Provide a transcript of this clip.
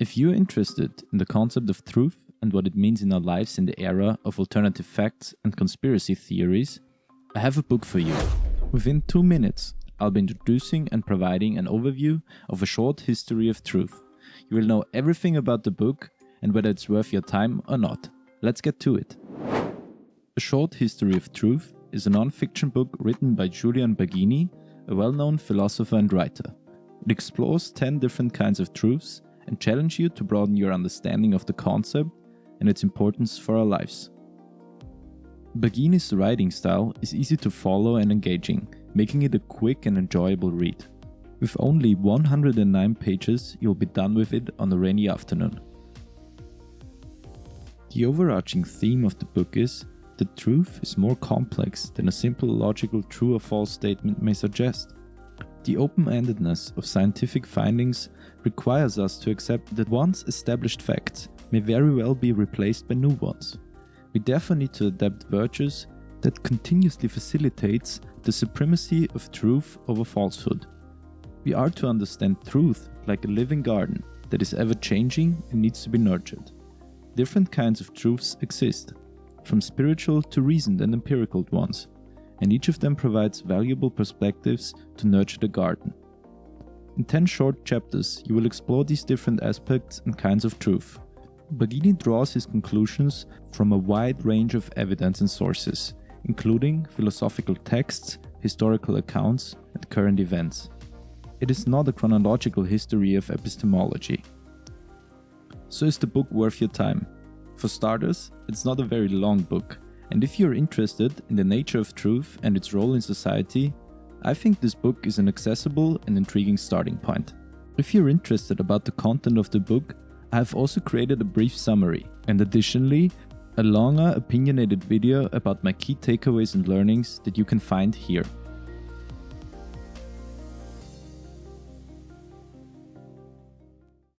If you're interested in the concept of truth and what it means in our lives in the era of alternative facts and conspiracy theories, I have a book for you. Within two minutes, I'll be introducing and providing an overview of a short history of truth. You will know everything about the book and whether it's worth your time or not. Let's get to it. A Short History of Truth is a non-fiction book written by Julian Baggini, a well-known philosopher and writer. It explores 10 different kinds of truths and challenge you to broaden your understanding of the concept and its importance for our lives. Baggini's writing style is easy to follow and engaging, making it a quick and enjoyable read. With only 109 pages, you'll be done with it on a rainy afternoon. The overarching theme of the book is that truth is more complex than a simple logical true or false statement may suggest. The open-endedness of scientific findings requires us to accept that once established facts may very well be replaced by new ones. We therefore need to adapt virtues that continuously facilitates the supremacy of truth over falsehood. We are to understand truth like a living garden that is ever changing and needs to be nurtured. Different kinds of truths exist, from spiritual to reasoned and empirical ones, and each of them provides valuable perspectives to nurture the garden. In 10 short chapters, you will explore these different aspects and kinds of truth. Baggini draws his conclusions from a wide range of evidence and sources, including philosophical texts, historical accounts, and current events. It is not a chronological history of epistemology. So is the book worth your time? For starters, it's not a very long book, and if you're interested in the nature of truth and its role in society, I think this book is an accessible and intriguing starting point. If you're interested about the content of the book, I have also created a brief summary, and additionally, a longer opinionated video about my key takeaways and learnings that you can find here.